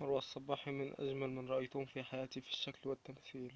مروة الصباحي من أجمل من رأيتهم في حياتي في الشكل والتمثيل.